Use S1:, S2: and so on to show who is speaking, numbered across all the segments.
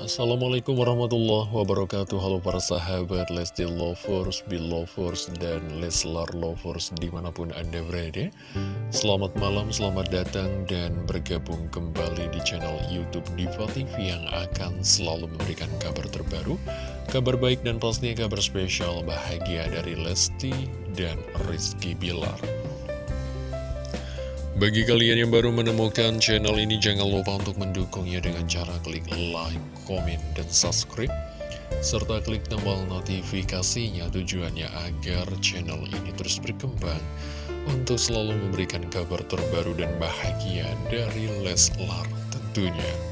S1: Assalamualaikum warahmatullahi wabarakatuh. Halo para sahabat Lesti Lovers, Belovers, dan Leslar Lovers di mana pun anda berada. Selamat malam, selamat datang dan bergabung kembali di channel Youtube Diva TV Yang akan selalu memberikan kabar terbaru Kabar baik dan pastinya kabar spesial bahagia dari Lesti dan Rizky Bilar bagi kalian yang baru menemukan channel ini, jangan lupa untuk mendukungnya dengan cara klik like, komen, dan subscribe. Serta klik tombol notifikasinya tujuannya agar channel ini terus berkembang untuk selalu memberikan kabar terbaru dan bahagia dari Leslar tentunya.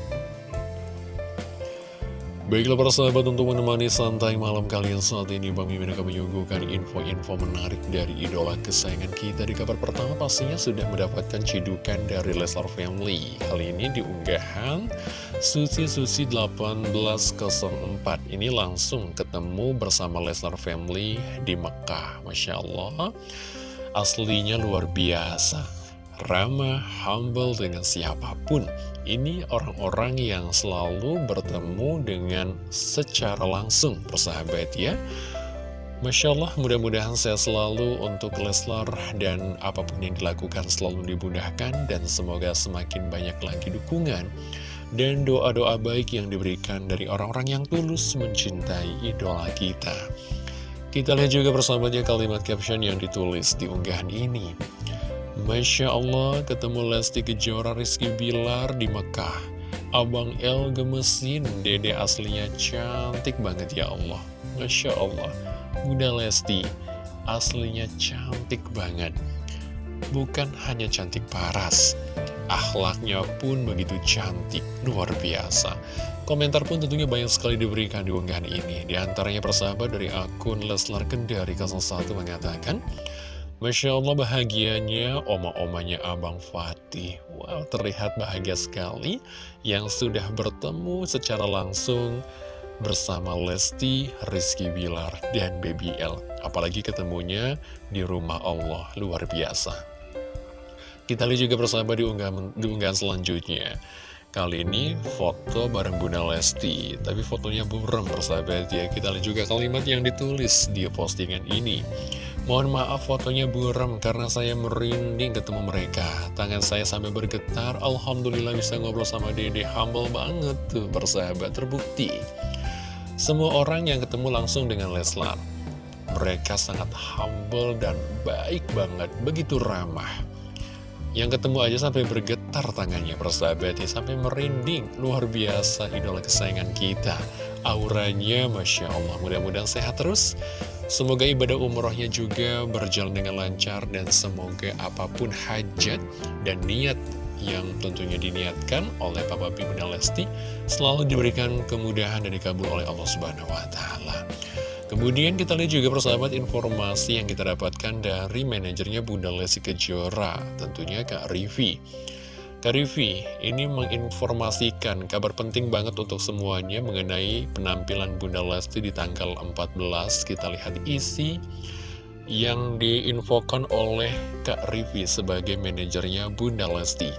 S1: Baiklah para sahabat untuk menemani santai malam kalian saat ini Bang Mimin akan menyuguhkan info-info menarik dari idola kesayangan kita Di kabar pertama. Pastinya sudah mendapatkan cidukan dari Leslar Family. Kali ini diunggahan Susi Susi 1804 Ini langsung ketemu bersama Leslar Family di Mekah. Masya Allah Aslinya luar biasa ramah, humble dengan siapa pun. Ini orang-orang yang selalu bertemu dengan secara langsung, persahabat ya. Masya Allah, mudah-mudahan saya selalu untuk Leslar dan apa pun yang dilakukan selalu dibudahkan dan semoga semakin banyak lagi dukungan dan doa-doa baik yang diberikan dari orang-orang yang tulus mencintai idola kita. Kita lihat juga persahabatnya kalimat caption yang ditulis di unggahan ini. Masya Allah, ketemu Lesti Kejora Rizky Bilar di Mekah. Abang El gemesin, dede aslinya cantik banget ya Allah. Masya Allah, Bunda Lesti, aslinya cantik banget. Bukan hanya cantik paras, akhlaknya pun begitu cantik, luar biasa. Komentar pun tentunya banyak sekali diberikan di unggahan ini. Di antaranya persahabat dari akun Leslar Kendari 01 mengatakan, Masya Allah bahagianya oma-omanya Abang Fatih. Wow terlihat bahagia sekali Yang sudah bertemu secara langsung bersama Lesti, Rizky Bilar, dan Baby L. Apalagi ketemunya di rumah Allah Luar biasa. Kita lihat juga bersama di unggahan, di unggahan selanjutnya. Kali ini foto bareng Bunda Lesti Tapi fotonya burem persahabat ya. Kita lihat juga kalimat yang ditulis di postingan ini Mohon maaf fotonya buram karena saya merinding ketemu mereka. Tangan saya sampai bergetar. Alhamdulillah bisa ngobrol sama dede. Humble banget tuh bersahabat terbukti. Semua orang yang ketemu langsung dengan Leslar. Mereka sangat humble dan baik banget. Begitu ramah. Yang ketemu aja sampai bergetar tangannya persahabat ya. Sampai merinding. Luar biasa idola kesayangan kita. Auranya Masya Allah. Mudah-mudahan sehat terus Semoga ibadah umrohnya juga berjalan dengan lancar dan semoga apa pun hajat dan niat yang tentunya diniatkan oleh Papa B Bunda Lesti selalu diberikan kemudahan dan dikabul oleh Allah Subhanahu wa taala. Kemudian kita lihat juga persahabat informasi yang kita dapatkan dari manajernya Bunda Lesti Kejora, tentunya Kak Rivi. Karifi ini menginformasikan kabar penting banget untuk semuanya mengenai penampilan Bunda Lesti di tanggal 14. Kita lihat isi yang diinfokan oleh Kak Rivi sebagai manajernya Bunda Lesti.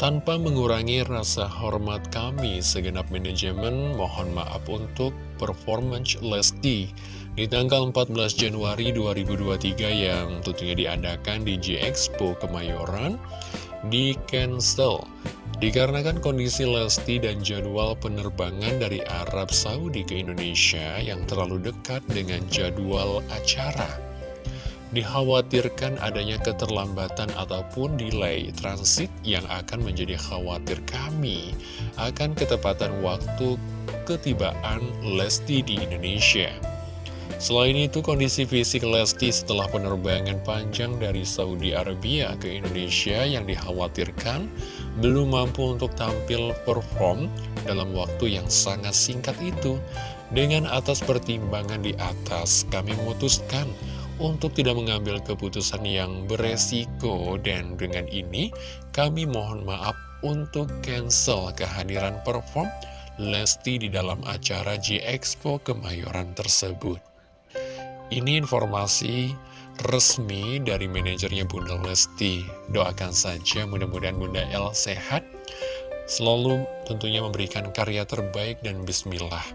S1: Tanpa mengurangi rasa hormat kami, segenap manajemen mohon maaf untuk performance Lesti di tanggal 14 Januari 2023 yang tentunya diadakan di J Expo Kemayoran di cancel dikarenakan kondisi Lesti dan jadwal penerbangan dari Arab Saudi ke Indonesia yang terlalu dekat dengan jadwal acara. Dikhawatirkan adanya keterlambatan ataupun delay transit yang akan menjadi khawatir kami akan ketepatan waktu ketibaan Lesti di Indonesia. Selain itu, kondisi fisik Lesti setelah penerbangan panjang dari Saudi Arabia ke Indonesia yang dikhawatirkan belum mampu untuk tampil perform dalam waktu yang sangat singkat itu. Dengan atas pertimbangan di atas, kami memutuskan untuk tidak mengambil keputusan yang beresiko dan dengan ini kami mohon maaf untuk cancel kehadiran perform Lesti di dalam acara G-Expo Kemayoran tersebut. Ini informasi resmi dari manajernya Bunda Lesti. Doakan saja mudah-mudahan Bunda El sehat selalu tentunya memberikan karya terbaik dan bismillah.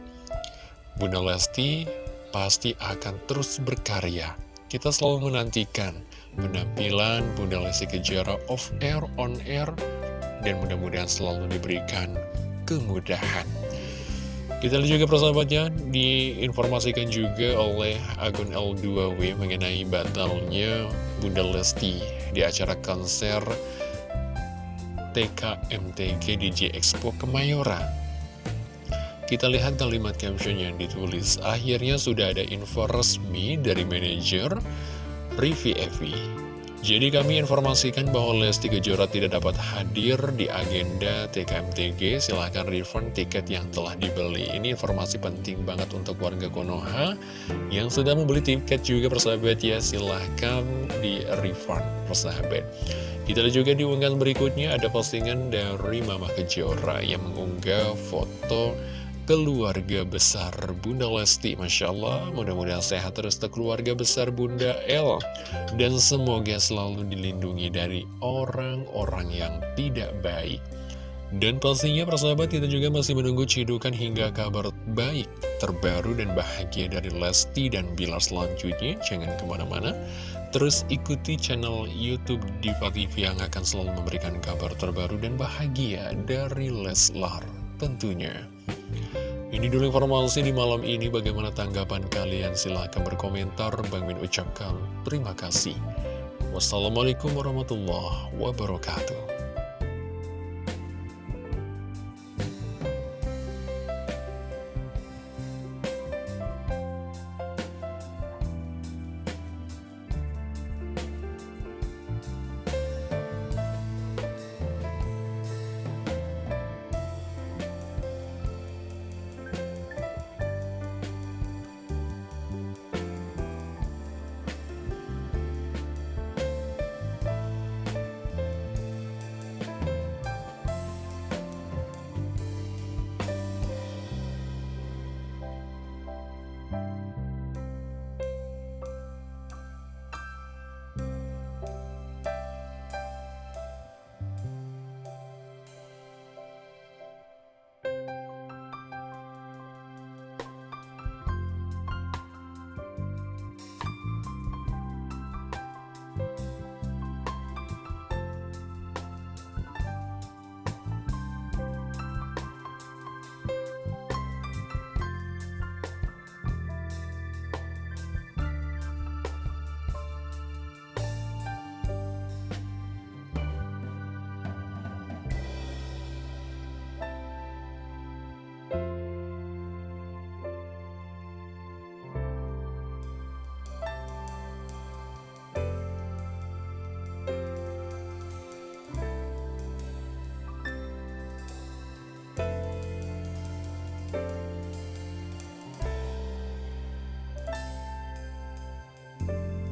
S1: Bunda Lesti pasti akan terus berkarya. Kita selalu menantikan penampilan Bunda Lesti Kejora off air, on air, dan mudah-mudahan selalu diberikan kemudahan. Kita lihat juga persahabatnya, diinformasikan juga oleh akun L2W mengenai batalnya Bunda Lesti di acara konser TKMTG DJ Expo Kemayoran. Kita lihat kalimat caption yang ditulis. Akhirnya sudah ada info resmi dari manajer Rivi Evi. Jadi kami informasikan bahwa Lesti Kejora tidak dapat hadir di agenda TKMTG. Silahkan refund tiket yang telah dibeli. Ini informasi penting banget untuk warga Konoha yang sudah membeli tiket juga persahabat ya. Silahkan di refund persahabat. Kita juga di unggahan berikutnya ada postingan dari Mama Kejora yang mengunggah foto keluarga besar Bunda Lesti Masya Allah. Mudah-mudahan sehat terus ke keluarga besar Bunda El. Dan semoga selalu dilindungi dari orang-orang yang tidak baik. Dan pastinya persahabat kita juga masih menunggu cidukan hingga kabar baik terbaru dan bahagia dari Lesti dan Bilar selanjutnya. Jangan ke mana-mana. Terus ikuti channel Youtube Diva TV yang akan selalu memberikan kabar terbaru dan bahagia dari Leslar tentunya ini dulu informasi di malam ini. Bagaimana tanggapan kalian? Silahkan berkomentar. Bang Min ucapkan terima kasih. Wassalamualaikum warahmatullahi wabarakatuh.